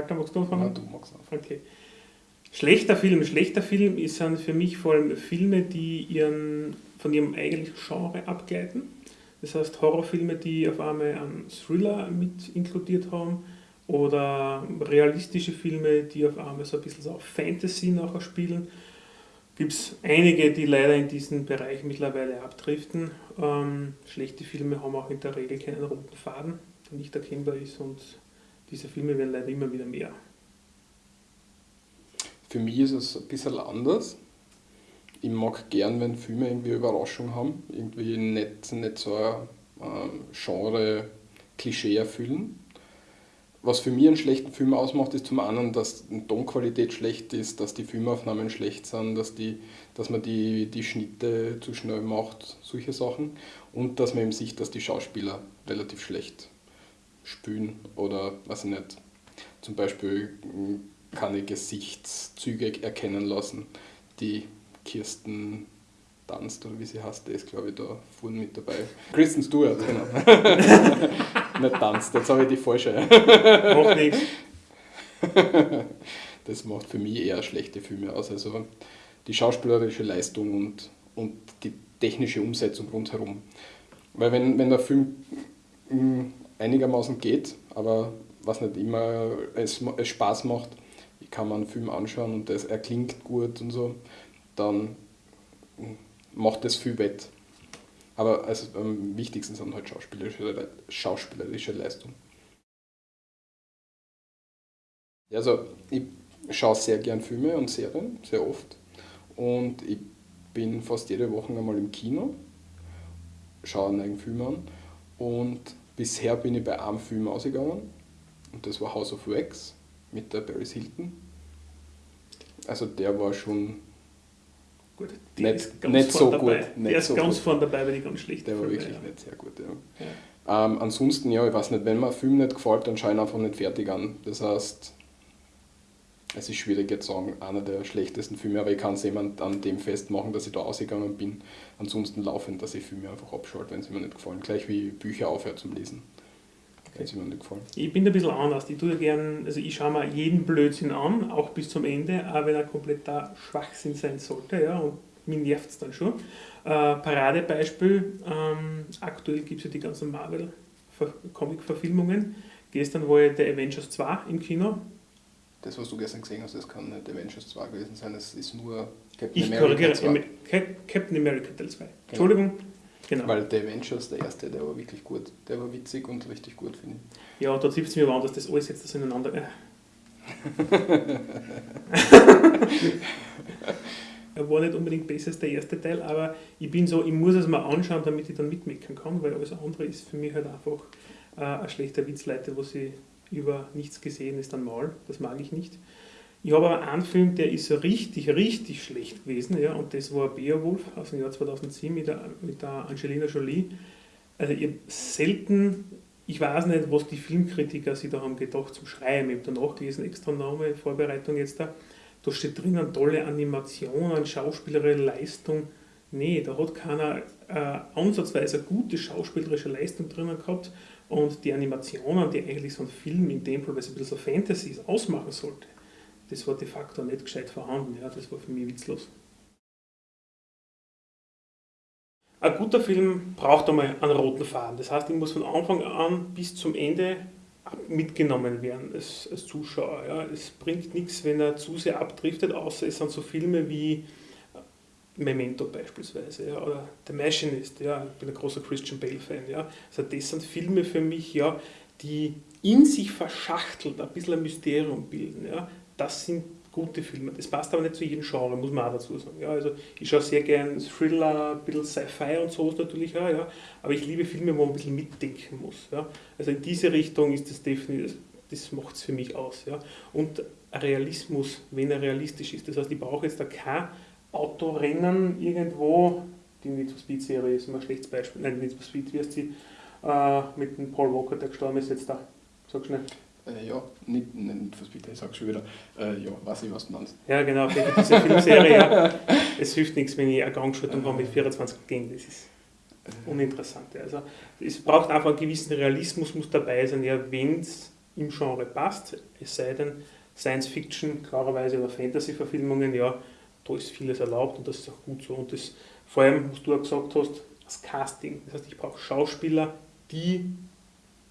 Walter, magst du anfangen? Ja, du magst anfangen. Okay. Schlechter Film. Schlechter Film sind für mich vor allem Filme, die ihren, von ihrem eigentlichen Genre abgleiten. Das heißt Horrorfilme, die auf einmal einen Thriller mit inkludiert haben oder realistische Filme, die auf einmal so ein bisschen so auf Fantasy nachher spielen. Gibt es einige, die leider in diesen Bereich mittlerweile abdriften. Ähm, schlechte Filme haben auch in der Regel keinen roten Faden, der nicht erkennbar ist und diese Filme werden leider immer wieder mehr. Für mich ist es ein bisschen anders. Ich mag gern, wenn Filme irgendwie Überraschung haben, irgendwie nicht, nicht so ein ähm, Genre-Klischee erfüllen. Was für mich einen schlechten Film ausmacht, ist zum einen, dass die Tonqualität schlecht ist, dass die Filmaufnahmen schlecht sind, dass, die, dass man die, die Schnitte zu schnell macht, solche Sachen. Und dass man eben sieht, dass die Schauspieler relativ schlecht spielen oder, weiß ich nicht, zum Beispiel hm, keine Gesichtszüge erkennen lassen. Die Kirsten Dunst oder wie sie heißt, der ist glaube ich da vorne mit dabei. Kristen Stewart, genau. Nicht Dunst, jetzt habe ich die falsche. Macht nichts. Das macht für mich eher schlechte Filme aus. Also die schauspielerische Leistung und, und die technische Umsetzung rundherum. Weil wenn, wenn der Film hm, einigermaßen geht, aber was nicht immer es, es Spaß macht, ich kann mir einen Film anschauen und das, er klingt gut und so, dann macht das viel wett. Aber also, am wichtigsten sind halt schauspielerische, schauspielerische Leistung. Also ich schaue sehr gern Filme und Serien, sehr oft. Und ich bin fast jede Woche einmal im Kino, schaue einen eigenen Film an. Und bisher bin ich bei einem Film ausgegangen. Und das war House of Wax mit der Paris Hilton. Also der war schon Gut, nicht, nicht so dabei. gut. Nicht der ist so ganz gut. vorne dabei, weil die ganz schlecht Der war wirklich ja. nicht sehr gut. Ja. Ja. Ähm, ansonsten, ja, ich weiß nicht, wenn mir ein Film nicht gefällt, dann schaue ich ihn einfach nicht fertig an. Das heißt, es ist schwierig jetzt zu sagen, einer der schlechtesten Filme, aber ich kann es jemand an dem festmachen, dass ich da ausgegangen bin. Ansonsten laufend, dass ich Filme einfach abschalte, wenn sie mir nicht gefallen. Gleich wie Bücher aufhören zum Lesen, wenn sie mir nicht gefallen. Ich bin da ein bisschen anders. Ich tue gern, also ich schaue mir jeden Blödsinn an, auch bis zum Ende, auch wenn er kompletter Schwachsinn sein sollte, ja, und mich nervt es dann schon. Äh, Paradebeispiel, ähm, aktuell gibt es ja die ganzen Marvel-Comic-Verfilmungen. Gestern war ja der Avengers 2 im Kino. Das, was du gestern gesehen hast, das kann nicht Avengers 2 gewesen sein, das ist nur Captain Ich America korrigiere, 2. Am- Cap- Captain America Teil 2. Entschuldigung. Genau. Weil der Avengers, der erste, der war wirklich gut. Der war witzig und richtig gut, finde ich. Ja, da zieht es mir an, dass das alles jetzt so ineinander. Äh. er war nicht unbedingt besser als der erste Teil, aber ich bin so, ich muss es mal anschauen, damit ich dann mitmeckern kann, weil alles andere ist für mich halt einfach äh, ein schlechter Witz, Leute, wo sie über nichts gesehen ist, dann mal. Das mag ich nicht. Ich habe aber einen Film, der ist richtig, richtig schlecht gewesen, ja, und das war Beowulf aus dem Jahr 2007 mit der, mit der Angelina Jolie. Also ich selten, ich weiß nicht, was die Filmkritiker sich da haben gedacht zum Schreiben. Ich habe da nachgelesen, extra Name, Vorbereitung jetzt da. Da steht drinnen tolle Animationen, schauspielerische Leistung. Nee, da hat keiner äh, ansatzweise gute schauspielerische Leistung drinnen gehabt. Und die Animationen, die eigentlich so ein Film in dem Fall, weil es ein bisschen so Fantasy ist, ausmachen sollte, das war de facto nicht gescheit vorhanden. Ja, das war für mich witzlos. Ein guter Film braucht einmal einen roten Faden. Das heißt, ich muss von Anfang an bis zum Ende mitgenommen werden als, als Zuschauer. Ja. Es bringt nichts, wenn er zu sehr abdriftet, außer es sind so Filme wie Memento beispielsweise ja, oder The Machinist. Ja. Ich bin ein großer Christian Bale-Fan. Ja. Also das sind Filme für mich, ja, die in sich verschachtelt ein bisschen ein Mysterium bilden. Ja. Das sind gute Filme. Das passt aber nicht zu jedem Genre, muss man auch dazu sagen. Ja, also ich schaue sehr gern Thriller, ein bisschen Sci-Fi und sowas natürlich auch, ja, aber ich liebe Filme, wo man ein bisschen mitdenken muss. Ja. Also in diese Richtung ist das definitiv, das macht es für mich aus. Ja. Und Realismus, wenn er realistisch ist. Das heißt, ich brauche jetzt da kein Autorennen irgendwo, die Need for Speed Serie ist immer ein schlechtes Beispiel, nein, Need for Speed, wie heißt sie, äh, mit dem Paul Walker, der gestorben ist jetzt da. Sag schnell. Äh, ja, nicht, nicht fürs Bitte, ich sag schon wieder. Äh, ja, weiß ich, was du meinst. Ja, genau, diese Filmserie. ja. Es hilft nichts, wenn ich eine Gangschaltung habe mit 24 Gängen. Das ist uninteressant. Also, es braucht einfach einen gewissen Realismus, muss dabei sein. Ja, wenn es im Genre passt, es sei denn, Science Fiction, klarerweise oder Fantasy-Verfilmungen, ja, da ist vieles erlaubt und das ist auch gut so. Und das, vor allem, was du auch gesagt hast, das Casting. Das heißt, ich brauche Schauspieler, die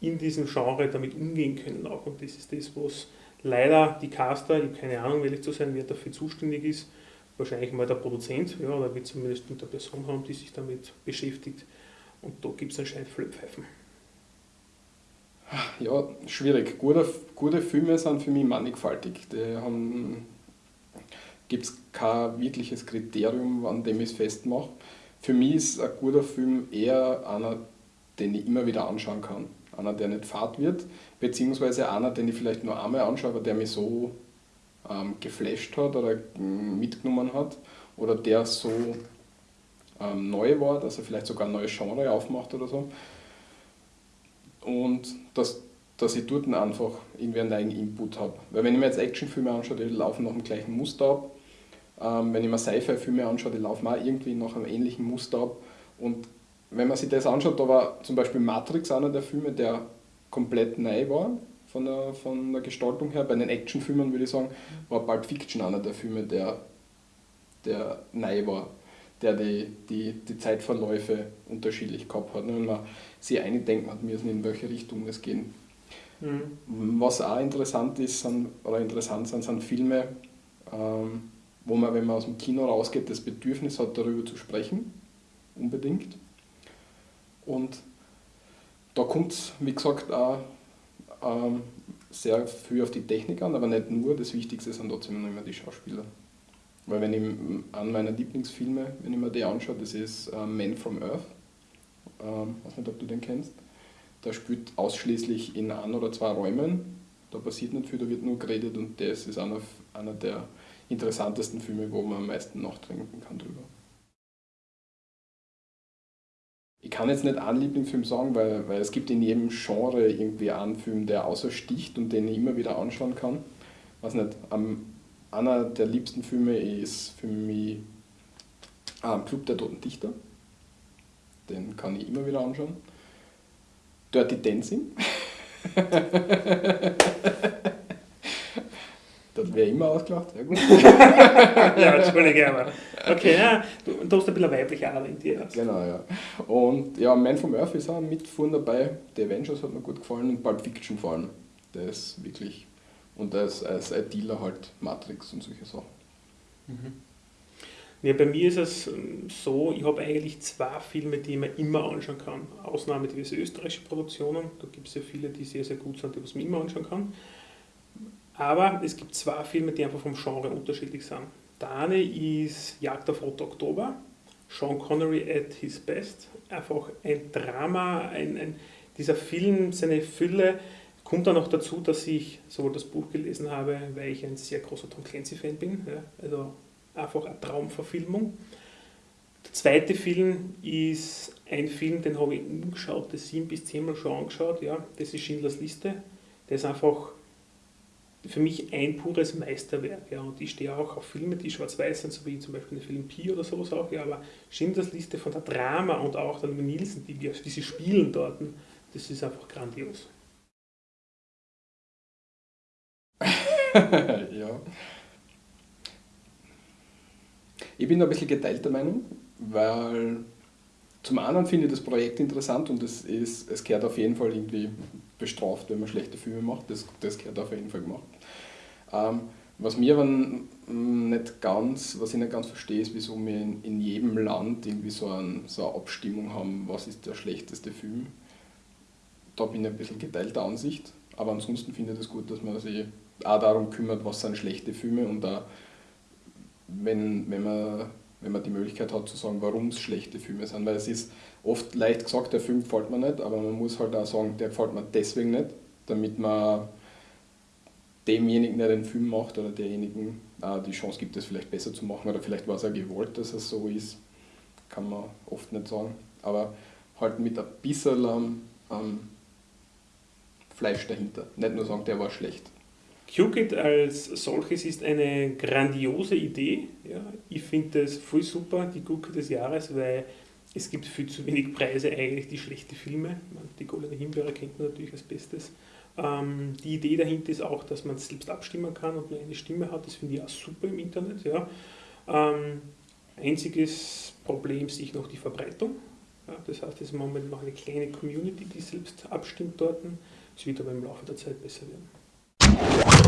in diesem Genre damit umgehen können auch. Und das ist das, was leider die Caster, ich habe keine Ahnung, ehrlich zu sein, wer dafür zuständig ist, wahrscheinlich mal der Produzent, ja, oder wird zumindest eine Person haben, die sich damit beschäftigt. Und da gibt es anscheinend Flöpfeifen. Ja, schwierig. Gute, gute Filme sind für mich mannigfaltig. Die gibt es kein wirkliches Kriterium, an dem ich es festmache. Für mich ist ein guter Film eher einer, den ich immer wieder anschauen kann. Einer, der nicht fad wird, beziehungsweise einer, den ich vielleicht nur einmal anschaue, aber der mich so ähm, geflasht hat oder mm, mitgenommen hat oder der so ähm, neu war, dass er vielleicht sogar ein neues Genre aufmacht oder so. Und dass, dass ich dort einfach irgendwie einen neuen Input habe. Weil wenn ich mir jetzt Actionfilme anschaue, die laufen nach dem gleichen Muster ab. Ähm, wenn ich mir Sci-Fi-Filme anschaue, die laufen auch irgendwie nach einem ähnlichen Muster ab. Und wenn man sich das anschaut, da war zum Beispiel Matrix einer der Filme, der komplett neu war von der, von der Gestaltung her. Bei den Actionfilmen würde ich sagen, war Pulp Fiction einer der Filme, der, der neu war, der die, die, die Zeitverläufe unterschiedlich gehabt hat. Wenn man sich eindenken hat müssen, in welche Richtung es gehen. Mhm. Was auch interessant ist, sind, oder interessant sind, sind Filme, ähm, wo man, wenn man aus dem Kino rausgeht, das Bedürfnis hat, darüber zu sprechen. Unbedingt. Und da kommt es, wie gesagt, auch ähm, sehr viel auf die Technik an, aber nicht nur. Das Wichtigste sind trotzdem immer die Schauspieler. Weil wenn ich an meiner Lieblingsfilme, wenn ich mir die anschaue, das ist äh, Man from Earth. Ähm, weiß nicht, ob du den kennst. Der spielt ausschließlich in ein oder zwei Räumen. Da passiert nicht viel, da wird nur geredet und das ist einer, einer der interessantesten Filme, wo man am meisten nachdenken kann drüber. Ich kann jetzt nicht einen Lieblingsfilm sagen, weil, weil es gibt in jedem Genre irgendwie einen Film, der außersticht und den ich immer wieder anschauen kann. Was nicht, um, einer der liebsten Filme ist für mich ah, Club der Toten Dichter. Den kann ich immer wieder anschauen. Dirty Dancing. Das wäre immer ausgelacht, sehr gut. ja, entschuldige, aber. Okay, ja, du, du hast ein bisschen weibliche Ader in dir. Genau, ja. Und ja, Man from Earth ist auch mit vorne dabei. The Avengers hat mir gut gefallen und Pulp Fiction vor allem. Der ist wirklich. Und als, als Dealer halt Matrix und solche Sachen. Mhm. Ja, bei mir ist es ähm, so, ich habe eigentlich zwei Filme, die ich mir immer anschauen kann. Ausnahme diese österreichische Produktionen, da gibt es ja viele, die sehr, sehr gut sind, die ich mir immer anschauen kann. Aber es gibt zwei Filme, die einfach vom Genre unterschiedlich sind. Der eine ist Jagd auf Rot Oktober, Sean Connery at his best. Einfach ein Drama, ein, ein, dieser Film, seine Fülle. Kommt dann noch dazu, dass ich sowohl das Buch gelesen habe, weil ich ein sehr großer Tom Clancy-Fan bin. Ja, also einfach eine Traumverfilmung. Der zweite Film ist ein Film, den habe ich umgeschaut, das sieben bis zehnmal schon angeschaut. Ja, das ist Schindlers Liste. Der ist einfach für mich ein pures Meisterwerk. Ja. Und ich stehe auch auf Filme, die schwarz-weiß sind, so wie zum Beispiel der Film Pi oder sowas auch. Ja. Aber Schindlers Liste von der Drama und auch der Nielsen, die, wir, die sie spielen dort, das ist einfach grandios. ja. Ich bin da ein bisschen geteilter Meinung, weil zum einen finde ich das Projekt interessant und es, ist, es gehört auf jeden Fall irgendwie bestraft, wenn man schlechte Filme macht. Das, das gehört auf jeden Fall gemacht. Ähm, was mir aber nicht ganz, was ich nicht ganz verstehe, ist, wieso wir in, in jedem Land irgendwie so, ein, so eine Abstimmung haben, was ist der schlechteste Film. Da bin ich ein bisschen geteilter Ansicht. Aber ansonsten finde ich es das gut, dass man sich auch darum kümmert, was sind schlechte Filme und auch, wenn, wenn man wenn man die Möglichkeit hat zu sagen, warum es schlechte Filme sind. Weil es ist oft leicht gesagt, der Film gefällt mir nicht, aber man muss halt auch sagen, der gefällt mir deswegen nicht, damit man demjenigen, der den Film macht oder derjenigen äh, die Chance gibt, es vielleicht besser zu machen oder vielleicht war es auch gewollt, dass es so ist, kann man oft nicht sagen. Aber halt mit ein bisschen ähm, Fleisch dahinter. Nicht nur sagen, der war schlecht. QKit als solches ist eine grandiose Idee. Ja. Ich finde das voll super, die Gurke des Jahres, weil es gibt viel zu wenig Preise eigentlich, die schlechte Filme. Die Goldene Himbeere kennt man natürlich als Bestes. Ähm, die Idee dahinter ist auch, dass man selbst abstimmen kann und nur eine Stimme hat. Das finde ich auch super im Internet. Ja. Ähm, einziges Problem sehe ich noch die Verbreitung. Ja, das heißt, es ist im Moment noch eine kleine Community, die selbst abstimmt dort. Es wird aber im Laufe der Zeit besser werden.